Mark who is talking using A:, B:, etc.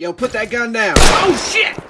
A: Yo, put that gun down. Oh, shit!